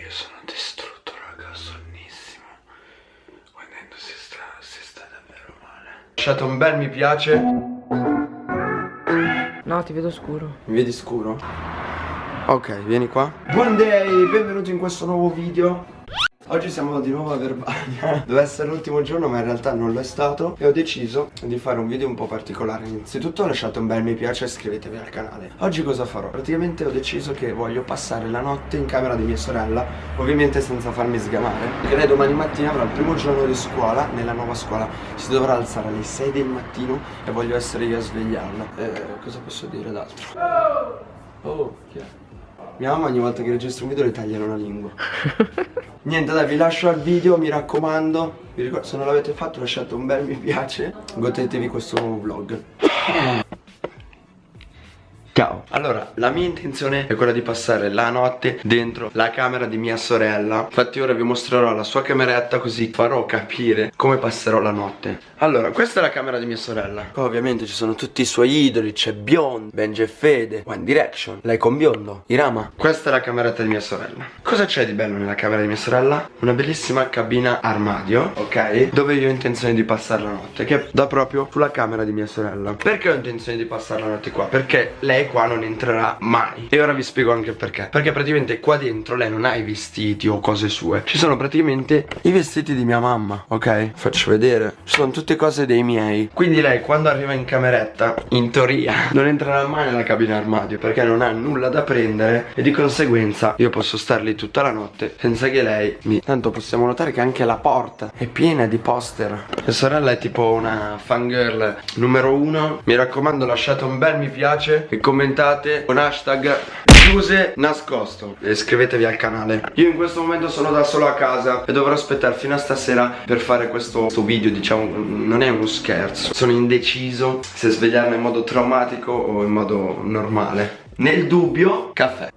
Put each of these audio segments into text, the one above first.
Io sono distrutto, raga, sonnissimo. Guardando si sta, si sta davvero male. Ho lasciato un bel mi piace. No, ti vedo scuro. Mi vedi scuro? Ok, vieni qua. Buon day, benvenuti in questo nuovo video. Oggi siamo di nuovo a Verbania. Doveva essere l'ultimo giorno ma in realtà non lo è stato. E ho deciso di fare un video un po' particolare. Innanzitutto lasciate un bel mi piace e iscrivetevi al canale. Oggi cosa farò? Praticamente ho deciso che voglio passare la notte in camera di mia sorella Ovviamente senza farmi sgamare. Perché lei domani mattina avrà il primo giorno di scuola. Nella nuova scuola Si dovrà alzare alle 6 del mattino E voglio essere io a svegliarla. Eh, Cosa posso dire d'altro? Oh, chi è? Mia mamma ogni volta che registro un video le tagliano la lingua. Niente dai vi lascio al video mi raccomando. Vi ricordo se non l'avete fatto lasciate un bel mi piace. Godetevi questo nuovo vlog Ciao. Allora la mia intenzione è quella di passare la notte dentro la camera di mia sorella. Infatti ora vi mostrerò la sua cameretta così farò capire come passerò la notte. Allora questa è la camera di mia sorella. Ovviamente ci sono tutti i suoi idoli C'è Beyond, Benji e Fede, One Direction Lei con biondo, Irama. Questa è la cameretta di mia sorella. Cosa c'è di bello nella camera di mia sorella? Una bellissima cabina armadio Ok? Dove io ho intenzione di passare la notte Che dà proprio sulla camera di mia sorella. Perché ho intenzione di passare la notte qua? Perché lei qua non entrerà mai. E ora vi spiego anche perché. Perché praticamente qua dentro lei non ha i vestiti o cose sue. Ci sono praticamente i vestiti di mia mamma Ok? Faccio vedere. Sono tutte cose dei miei. Quindi lei quando arriva in cameretta In teoria non entrerà mai nella cabina armadio Perché non ha nulla da prendere E di conseguenza io posso star lì tutta la notte Senza che lei mi... Tanto possiamo notare che anche la porta È piena di poster. Mia sorella è tipo una fangirl numero uno. Mi raccomando lasciate un bel mi piace. E commentate con hashtag chiuse nascosto e iscrivetevi al canale. Io in questo momento sono da solo a casa e dovrò aspettare fino a stasera per fare questo, questo video diciamo non è uno scherzo. Sono indeciso se svegliarmi in modo traumatico o in modo normale. Nel dubbio caffè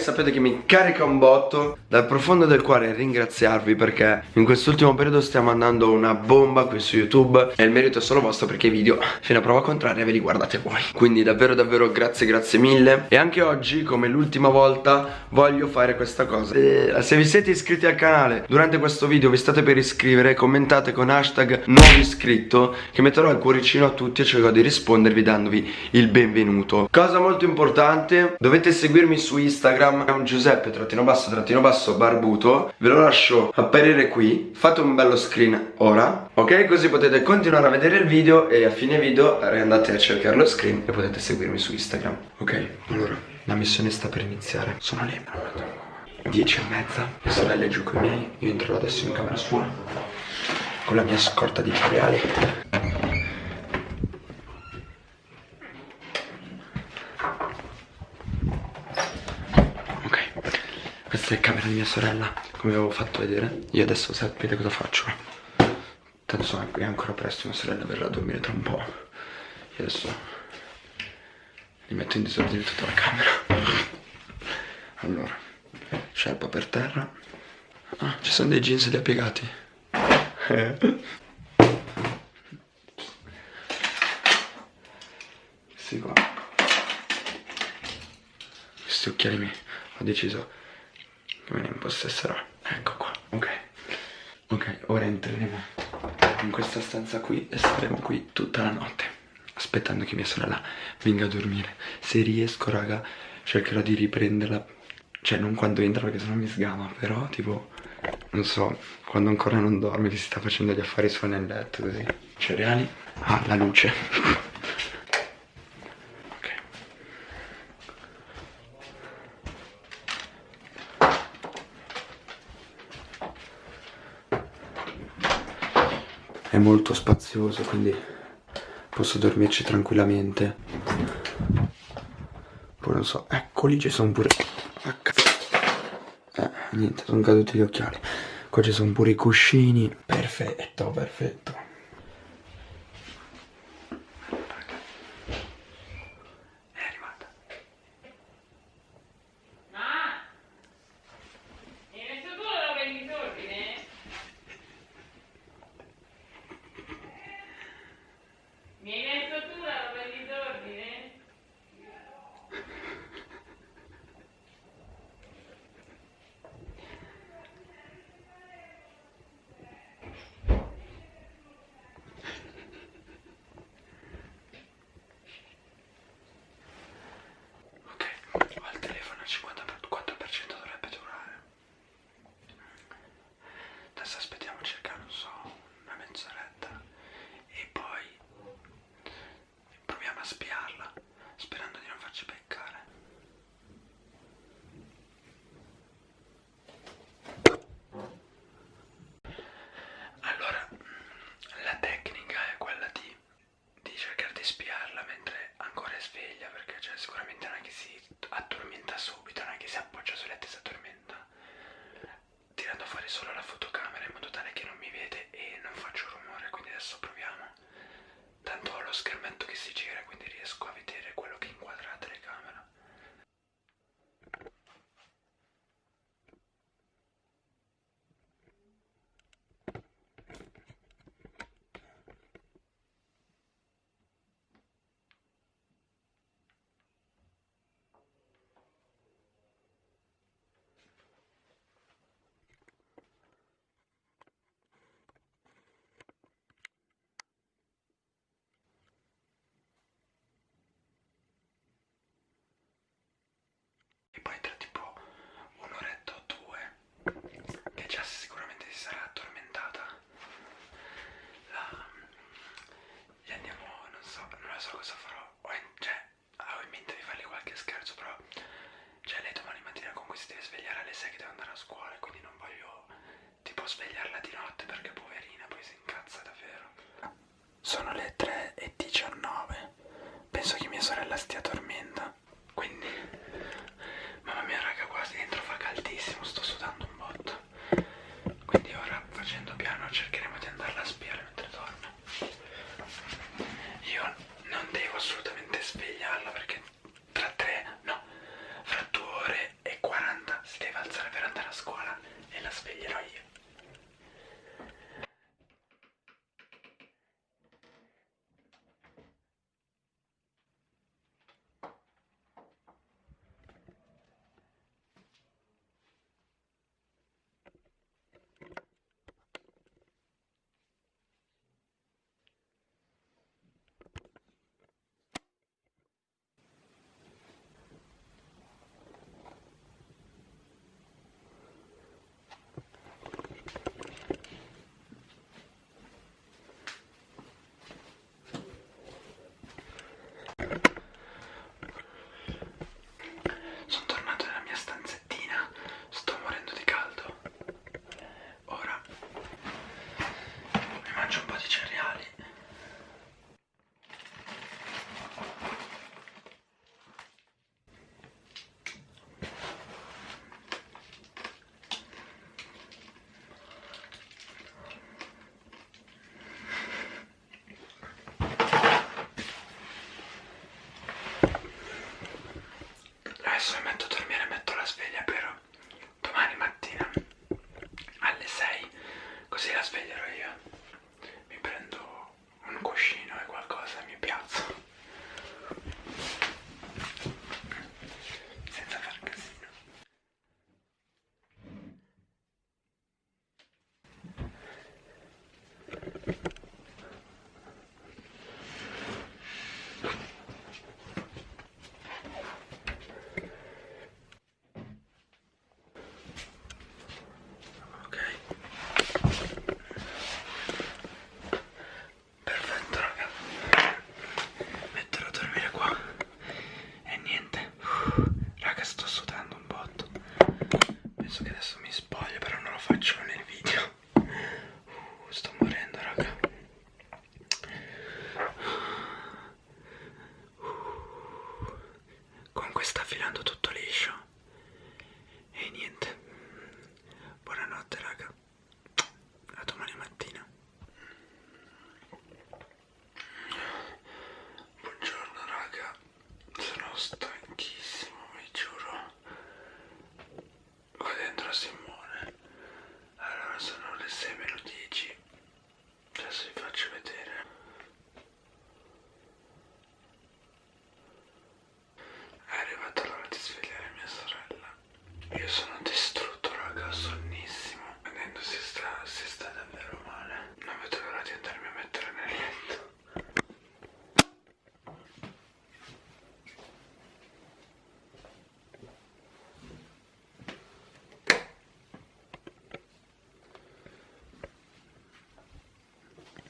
sapete che mi carica un botto Dal profondo del cuore ringraziarvi perché in quest'ultimo periodo stiamo andando una bomba qui su YouTube E il merito è solo vostro perché i video fino a prova contraria ve li guardate voi. Quindi davvero davvero grazie grazie mille. E anche oggi come l'ultima volta voglio fare questa cosa. Eh, Se vi siete iscritti al canale durante questo video vi state per iscrivere Commentate con hashtag nuovo iscritto Che metterò il cuoricino a tutti e cercherò di rispondervi dandovi il benvenuto. Cosa molto importante dovete seguirmi su Instagram è un Giuseppe trattino basso trattino basso barbuto. Ve lo lascio apparire qui. Fate un bello screen ora Ok? Così potete continuare a vedere il video E a fine video andate a cercare lo screen E potete seguirmi su Instagram Ok? Allora la missione sta per iniziare. Sono le 10 e mezza. Mia sorella è giù con i miei. Io entro adesso in camera sua Con la mia scorta di cereali Questa è camera di mia sorella Come avevo fatto vedere. Io adesso sapete cosa faccio. Tanto sono qui ancora presto Mia sorella verrà a dormire tra un po' Io adesso Li metto in disordine tutta la camera. Allora Sciarpa per terra. Ah, ci sono dei jeans lì piegati. Questi qua. Questi occhiali mi Ho deciso me ne impossesserò. Ecco qua. Ok. Ok ora entreremo in questa stanza qui e staremo qui tutta la notte aspettando che mia sorella venga a dormire. Se riesco raga cercherò di riprenderla cioè non quando entra perché sennò mi sgama però tipo non so quando ancora non dorme che si sta facendo gli affari suoi nel letto così. Cereali? Ah la luce molto spazioso quindi posso dormirci tranquillamente. Poi non so ecco lì ci sono pure eh niente sono caduti gli occhiali. Qua ci sono pure i cuscini. Perfetto perfetto cioè sicuramente non è che si addormenta subito, non è che si appoggia sulle letto e si addormenta tirando fuori solo la fotocamera in modo tale che non mi vede e non faccio rumore, quindi adesso proviamo. Tanto ho lo schermetto che si gira quindi riesco a vedere quello che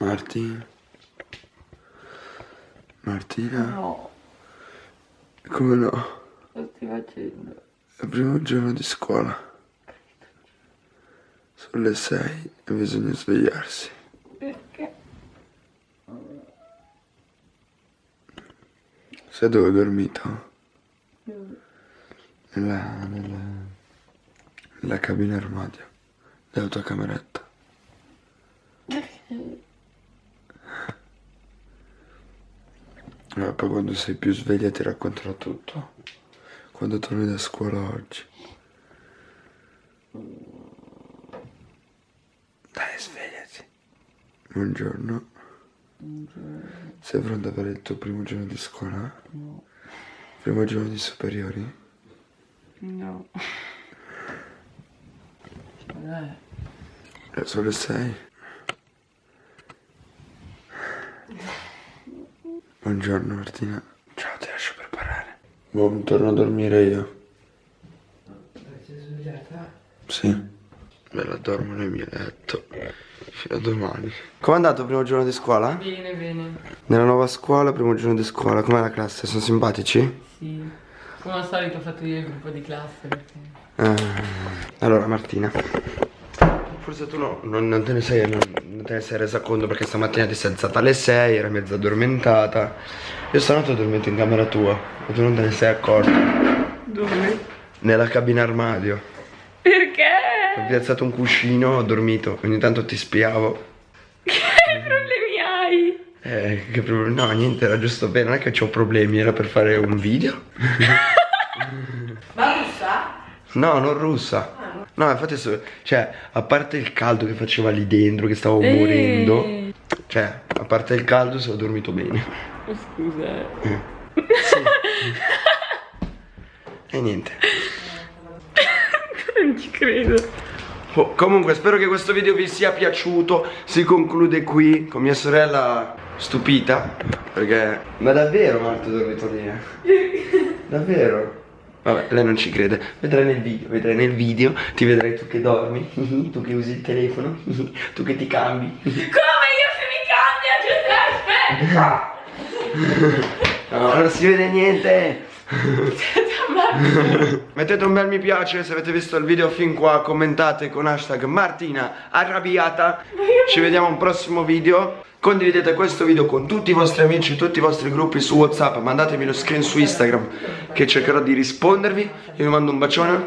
Martina. Martina. No. Come no? Lo stai facendo. È il primo giorno di scuola. Sono le 6 e bisogna svegliarsi. Perché? Sai dove ho dormito? Dove? Nella, nella, nella cabina armadio, nella tua cameretta. Perché? Eh, poi quando sei più sveglia ti racconterò tutto. Quando torni da scuola oggi. Dai, svegliati. Buongiorno. Sei pronta per il tuo primo giorno di scuola? No. Primo giorno di superiori? No. Dai. Eh, sono le sei. Buongiorno Martina. Ciao, ti lascio preparare. Boh, torno a dormire io. Sei svegliata? Sì. Me la dormo nel mio letto. Fino a domani. Com'è andato il primo giorno di scuola? Bene, bene. Nella nuova scuola, primo giorno di scuola. Com'è la classe? Sono simpatici? Sì. Come al solito ho fatto io il gruppo di classe perché... Eh, allora Martina. Forse tu no, non, non te ne sei, non, non te ne sei resa conto perché stamattina ti sei alzata alle 6, era mezza addormentata. Io stanotte ho dormito in camera tua e tu non te ne sei accorta. Dove? Nella cabina armadio. Perché? Ho piazzato un cuscino, ho dormito, ogni tanto ti spiavo. Che problemi hai? Eh, che problemi? No, niente, era giusto bene, non è che ho problemi, era per fare un video. Ma russa? No, non russa. No, infatti, cioè, a parte il caldo che faceva lì dentro, che stavo morendo, Ehi. cioè, a parte il caldo, sono dormito bene. Scusa. eh. E niente. Non ci credo. Oh, comunque, spero che questo video vi sia piaciuto. Si conclude qui con mia sorella stupita. Perché. Ma davvero, Marta, ho dormito lì? Davvero? Vabbè, lei non ci crede. Vedrai nel video, vedrai nel video, ti vedrai tu che dormi, tu che usi il telefono, tu che ti cambi. Come io se mi cambia? Giuseppe! No, non si vede niente. Mettete un bel mi piace se avete visto il video fin qua, commentate con hashtag Martina arrabbiata. Ci vediamo a un prossimo video. Condividete questo video con tutti i vostri amici, tutti i vostri gruppi su Whatsapp, mandatemi lo screen su Instagram che cercherò di rispondervi. Io vi mando un bacione